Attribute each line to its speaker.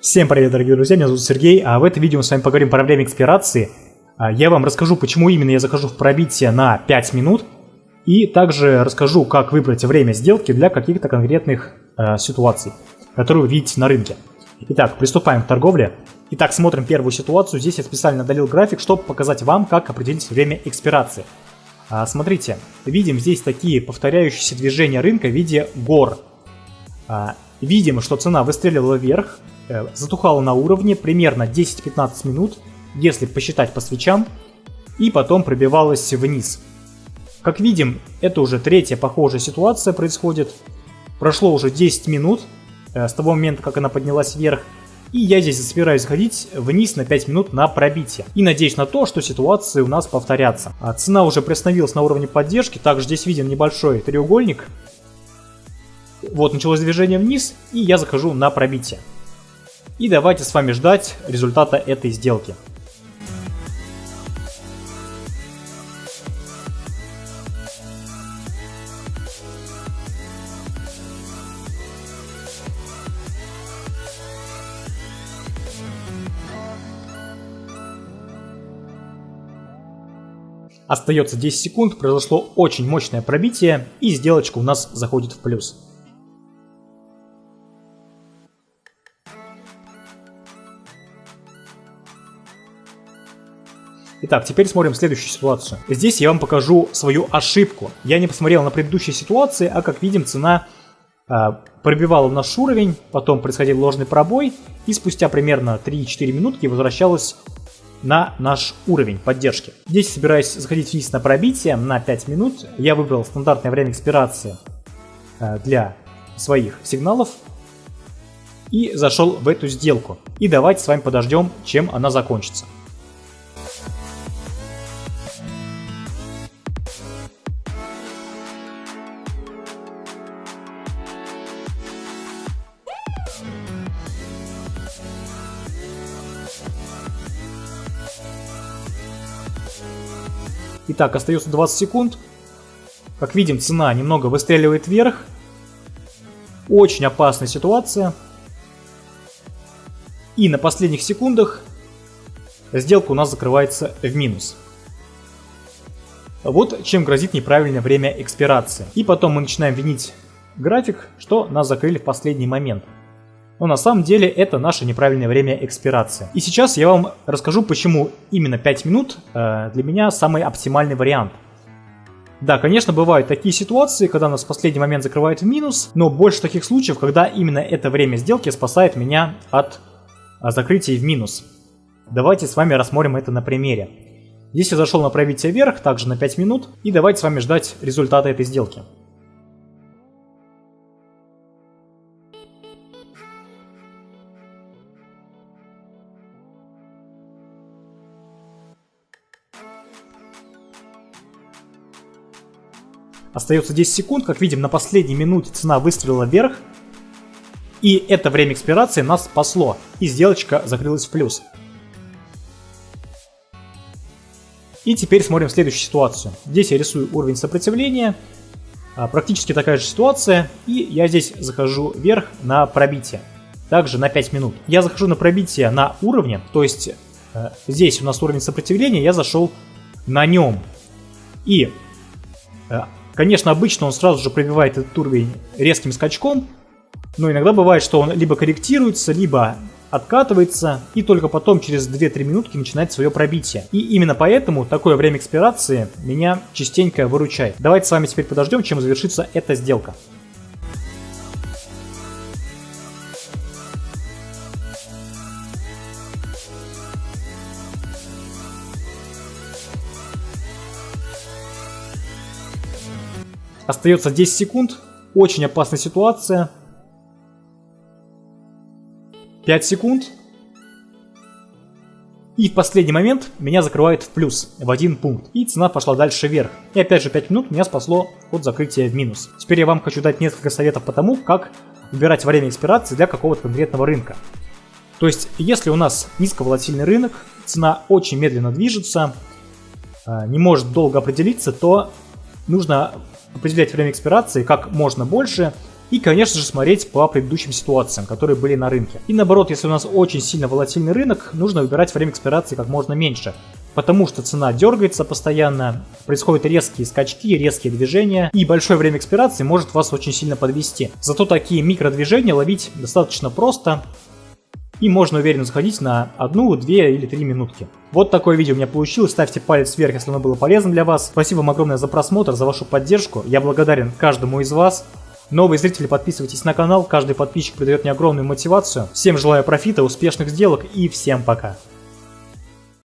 Speaker 1: Всем привет, дорогие друзья, меня зовут Сергей, а в этом видео мы с вами поговорим про время экспирации. А, я вам расскажу, почему именно я захожу в пробитие на 5 минут, и также расскажу, как выбрать время сделки для каких-то конкретных э, ситуаций, которые вы видите на рынке. Итак, приступаем к торговле. Итак, смотрим первую ситуацию. Здесь я специально удалил график, чтобы показать вам, как определить время экспирации. А, смотрите, видим здесь такие повторяющиеся движения рынка в виде гор. А, видим, что цена выстрелила вверх, затухала на уровне примерно 10-15 минут, если посчитать по свечам, и потом пробивалась вниз. Как видим, это уже третья похожая ситуация происходит. Прошло уже 10 минут э, с того момента, как она поднялась вверх, и я здесь собираюсь сходить вниз на 5 минут на пробитие. И надеюсь на то, что ситуации у нас повторятся. А цена уже приостановилась на уровне поддержки. Также здесь виден небольшой треугольник. Вот началось движение вниз, и я захожу на пробитие. И давайте с вами ждать результата этой сделки. Остается 10 секунд, произошло очень мощное пробитие, и сделочка у нас заходит в плюс. Итак, теперь смотрим следующую ситуацию. Здесь я вам покажу свою ошибку. Я не посмотрел на предыдущие ситуации, а как видим, цена э, пробивала наш уровень, потом происходил ложный пробой, и спустя примерно 3-4 минутки возвращалась на наш уровень поддержки. Здесь собираюсь заходить вниз на пробитие на 5 минут. Я выбрал стандартное время экспирации э, для своих сигналов и зашел в эту сделку. И давайте с вами подождем, чем она закончится. Итак, остается 20 секунд. Как видим, цена немного выстреливает вверх. Очень опасная ситуация. И на последних секундах сделка у нас закрывается в минус. Вот чем грозит неправильное время экспирации. И потом мы начинаем винить график, что нас закрыли в последний момент но на самом деле это наше неправильное время экспирации. И сейчас я вам расскажу, почему именно 5 минут э, для меня самый оптимальный вариант. Да, конечно, бывают такие ситуации, когда нас в последний момент закрывают в минус, но больше таких случаев, когда именно это время сделки спасает меня от э, закрытия в минус. Давайте с вами рассмотрим это на примере. Здесь я зашел на пробитие вверх, также на 5 минут, и давайте с вами ждать результата этой сделки. Остается 10 секунд. Как видим, на последней минуте цена выстрелила вверх. И это время экспирации нас спасло. И сделочка закрылась в плюс. И теперь смотрим следующую ситуацию. Здесь я рисую уровень сопротивления. А, практически такая же ситуация. И я здесь захожу вверх на пробитие. Также на 5 минут. Я захожу на пробитие на уровне. То есть э, здесь у нас уровень сопротивления. Я зашел на нем. И э, Конечно, обычно он сразу же пробивает этот уровень резким скачком, но иногда бывает, что он либо корректируется, либо откатывается, и только потом через 2-3 минутки начинает свое пробитие. И именно поэтому такое время экспирации меня частенько выручает. Давайте с вами теперь подождем, чем завершится эта сделка. Остается 10 секунд. Очень опасная ситуация. 5 секунд. И в последний момент меня закрывает в плюс, в один пункт. И цена пошла дальше вверх. И опять же 5 минут меня спасло от закрытия в минус. Теперь я вам хочу дать несколько советов по тому, как выбирать время экспирации для какого-то конкретного рынка. То есть, если у нас низковолатильный рынок, цена очень медленно движется, а, не может долго определиться, то нужно определять время экспирации как можно больше, И, конечно же, смотреть по предыдущим ситуациям, которые были на рынке. И наоборот, если у нас очень сильно волатильный рынок, нужно выбирать время экспирации как можно меньше. Потому что цена дергается постоянно, происходят резкие скачки, резкие движения, и большое время экспирации может вас очень сильно подвести. Зато такие микродвижения ловить достаточно просто, и можно уверенно заходить на одну, две или три минутки. Вот такое видео у меня получилось, ставьте палец вверх, если оно было полезно для вас. Спасибо вам огромное за просмотр, за вашу поддержку, я благодарен каждому из вас. Новые зрители, подписывайтесь на канал, каждый подписчик придает мне огромную мотивацию. Всем желаю профита, успешных сделок и всем пока.